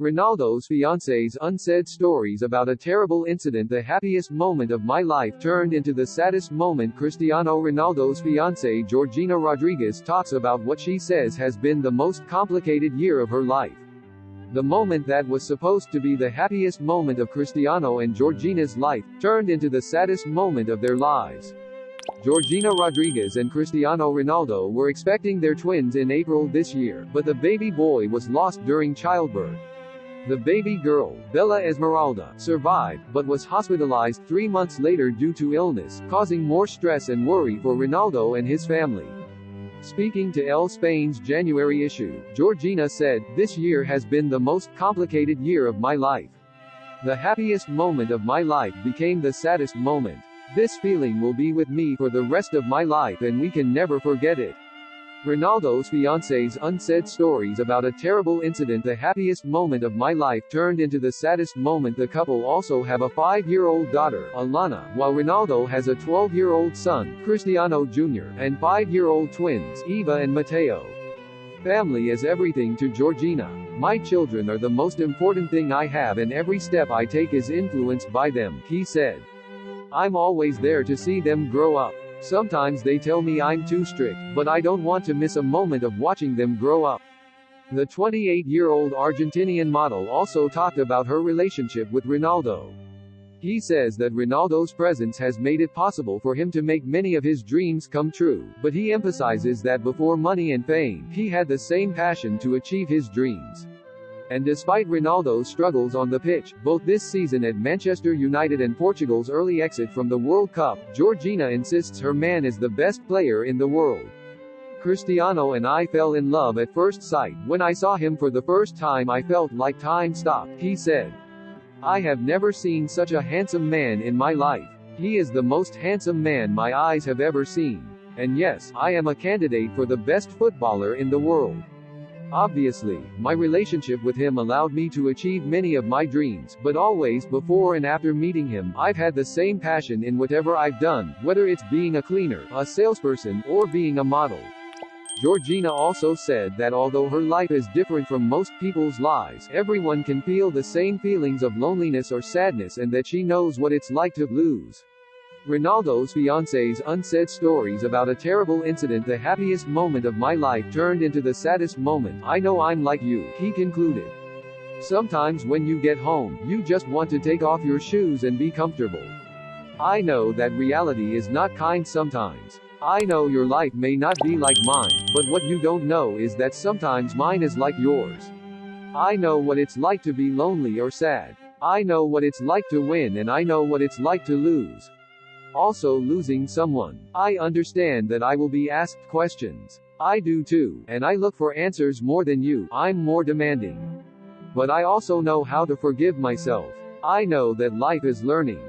Ronaldo's fiancé's unsaid stories about a terrible incident the happiest moment of my life turned into the saddest moment Cristiano Ronaldo's fiancée Georgina Rodriguez talks about what she says has been the most complicated year of her life. The moment that was supposed to be the happiest moment of Cristiano and Georgina's life, turned into the saddest moment of their lives. Georgina Rodriguez and Cristiano Ronaldo were expecting their twins in April this year, but the baby boy was lost during childbirth. The baby girl, Bella Esmeralda, survived, but was hospitalized three months later due to illness, causing more stress and worry for Ronaldo and his family. Speaking to Elle Spain's January issue, Georgina said, This year has been the most complicated year of my life. The happiest moment of my life became the saddest moment. This feeling will be with me for the rest of my life and we can never forget it. Ronaldo's fiancé's unsaid stories about a terrible incident the happiest moment of my life turned into the saddest moment the couple also have a 5-year-old daughter, Alana, while Ronaldo has a 12-year-old son, Cristiano Jr., and 5-year-old twins, Eva and Mateo. Family is everything to Georgina. My children are the most important thing I have and every step I take is influenced by them, he said. I'm always there to see them grow up. Sometimes they tell me I'm too strict, but I don't want to miss a moment of watching them grow up. The 28-year-old Argentinian model also talked about her relationship with Ronaldo. He says that Ronaldo's presence has made it possible for him to make many of his dreams come true, but he emphasizes that before money and fame, he had the same passion to achieve his dreams. And despite Ronaldo's struggles on the pitch, both this season at Manchester United and Portugal's early exit from the World Cup, Georgina insists her man is the best player in the world. Cristiano and I fell in love at first sight. When I saw him for the first time I felt like time stopped, he said. I have never seen such a handsome man in my life. He is the most handsome man my eyes have ever seen. And yes, I am a candidate for the best footballer in the world. Obviously, my relationship with him allowed me to achieve many of my dreams, but always before and after meeting him, I've had the same passion in whatever I've done, whether it's being a cleaner, a salesperson, or being a model. Georgina also said that although her life is different from most people's lives, everyone can feel the same feelings of loneliness or sadness and that she knows what it's like to lose. Ronaldo's fiancé's unsaid stories about a terrible incident the happiest moment of my life turned into the saddest moment, I know I'm like you, he concluded. Sometimes when you get home, you just want to take off your shoes and be comfortable. I know that reality is not kind sometimes. I know your life may not be like mine, but what you don't know is that sometimes mine is like yours. I know what it's like to be lonely or sad. I know what it's like to win and I know what it's like to lose. Also losing someone. I understand that I will be asked questions. I do too, and I look for answers more than you, I'm more demanding. But I also know how to forgive myself. I know that life is learning.